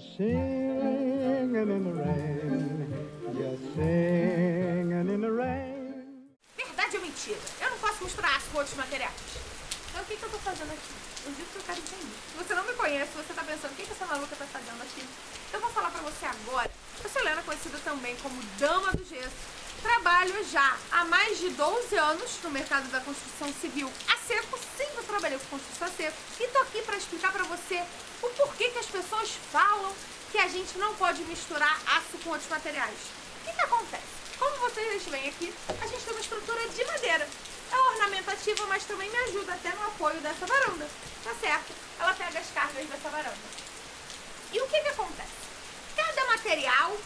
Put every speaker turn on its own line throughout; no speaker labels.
singing in the rain, just singing in the rain.
Verdade ou mentira? Eu não posso misturar aço com outros materiais. Então o que, que eu tô fazendo aqui? Eu digo que eu quero entender. Se você não me conhece, você tá pensando, o que, que essa maluca tá fazendo aqui? Eu vou falar pra você agora. Eu sou Helena, conhecida também como Dama do Gesso. Trabalho já há mais de 12 anos no mercado da construção civil a seco. Eu trabalhei com construção a seco. E tô aqui pra explicar pra você o porquê que as pessoas falam que a gente não pode misturar aço com outros materiais. O que, que acontece? Como vocês veem aqui, a gente tem uma estrutura de madeira. É ornamentativa, mas também me ajuda até no apoio dessa varanda, tá certo? Ela pega as cargas dessa varanda. E o que que acontece? Cada material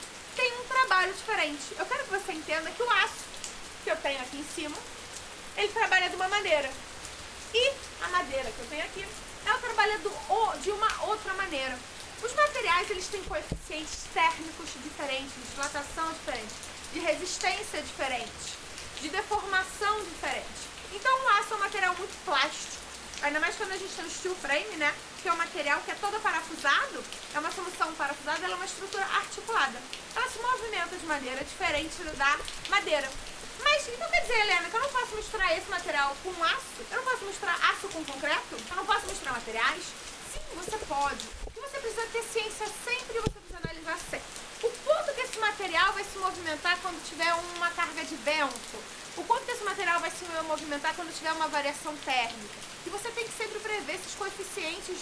trabalho diferente. Eu quero que você entenda que o aço que eu tenho aqui em cima, ele trabalha de uma maneira. E a madeira que eu tenho aqui, ela trabalha do, de uma outra maneira. Os materiais, eles têm coeficientes térmicos diferentes, de dilatação diferente, de resistência diferente, de deformação diferente. Então o aço é um material muito plástico. Ainda mais quando a gente tem o steel frame, né? Que é um material que é todo parafusado, é uma solução parafusada, ela é uma estrutura articulada. Ela se movimenta de maneira diferente da madeira. Mas então quer dizer, Helena, que eu não posso misturar esse material com aço? Eu não posso misturar aço com concreto? Eu não posso misturar materiais? Sim, você pode. Que você precisa ter ciência sempre e você precisa analisar sempre. O quanto que esse material vai se movimentar quando tiver uma carga de vento? O quanto esse material vai se movimentar quando tiver uma variação térmica? que você tem que sempre prever esses coeficientes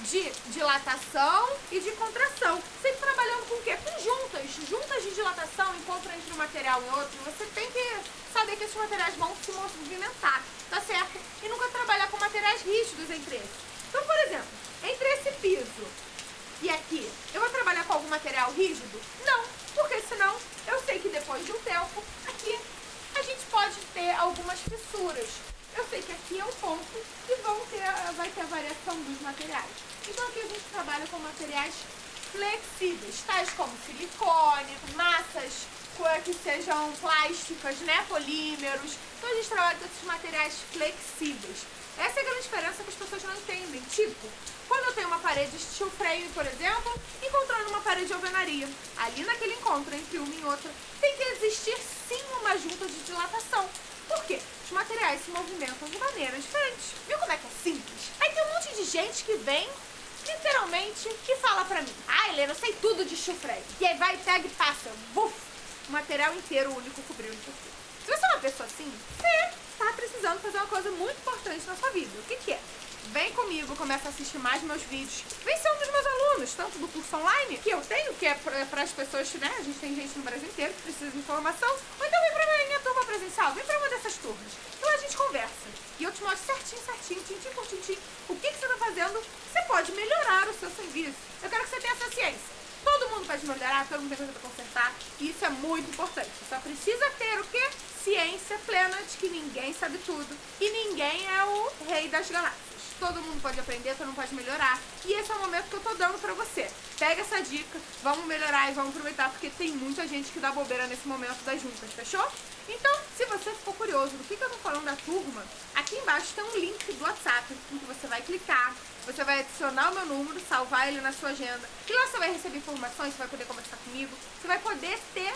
de dilatação e de contração. Sempre trabalhando com o quê? Com juntas. Juntas de dilatação, encontro entre um material e outro. Você tem que saber que esses materiais vão se movimentar, tá certo? E nunca trabalhar com materiais rígidos entre eles. Então, por exemplo, entre esse piso e aqui, eu vou trabalhar com algum material rígido? Não, porque senão eu sei que depois de um tempo, aqui a gente pode ter algumas fissuras eu sei que aqui é um ponto e vão ter, vai ter a variação dos materiais. Então aqui a gente trabalha com materiais flexíveis, tais como silicone, massas que sejam plásticas, né, polímeros. Então a gente trabalha com esses materiais flexíveis. Essa é a grande diferença que as pessoas não entendem. Tipo, quando eu tenho uma parede steel frame, por exemplo, encontrando uma parede de alvenaria, ali naquele encontro entre uma e outra, tem que existir sim uma junta de dilatação. Por quê? Os materiais se movimentam de maneira diferente. Viu como é que é simples? Aí tem um monte de gente que vem, literalmente, e fala pra mim, ah, Helena, eu sei tudo de chufre. E aí vai, pega e passa, buf, o material inteiro único cobriu o chufre. Se você é uma pessoa assim, você está precisando fazer uma coisa muito importante na sua vida. O que, que é? Vem comigo, começa a assistir mais meus vídeos. Vem ser um dos meus alunos, tanto do curso online, que eu tenho, que é para as pessoas, né? A gente tem gente no Brasil inteiro que precisa de informação. Ou então vem pra minha turma presencial, vem pra uma dessas turmas. Então a gente conversa. E eu te mostro certinho, certinho, tintim por tintim, o que, que você tá fazendo. Você pode melhorar o seu serviço. Eu quero que você tenha essa ciência. Todo mundo pode melhorar, todo mundo tem coisa pra consertar. E isso é muito importante. Você só precisa ter o quê? Ciência plena de que ninguém sabe tudo. E ninguém é o rei das galáxias todo mundo pode aprender, todo mundo pode melhorar. E esse é o momento que eu tô dando pra você. Pega essa dica, vamos melhorar e vamos aproveitar, porque tem muita gente que dá bobeira nesse momento das juntas, fechou? Então, se você ficou curioso do que, que eu tô falando da turma, aqui embaixo tem um link do WhatsApp, em que você vai clicar, você vai adicionar o meu número, salvar ele na sua agenda, e lá você vai receber informações, você vai poder conversar comigo, você vai poder ter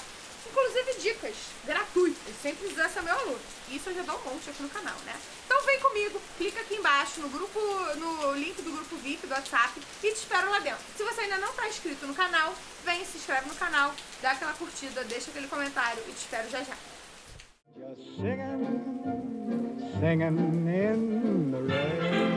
inclusive dicas gratuitas, sempre precisa ser meu aluno. Isso eu já dou um monte aqui no canal, né? Então vem comigo, clica aqui embaixo no grupo, no link do grupo VIP do WhatsApp e te espero lá dentro. Se você ainda não está inscrito no canal, vem, se inscreve no canal, dá aquela curtida, deixa aquele comentário e te espero já já. Just singing, singing in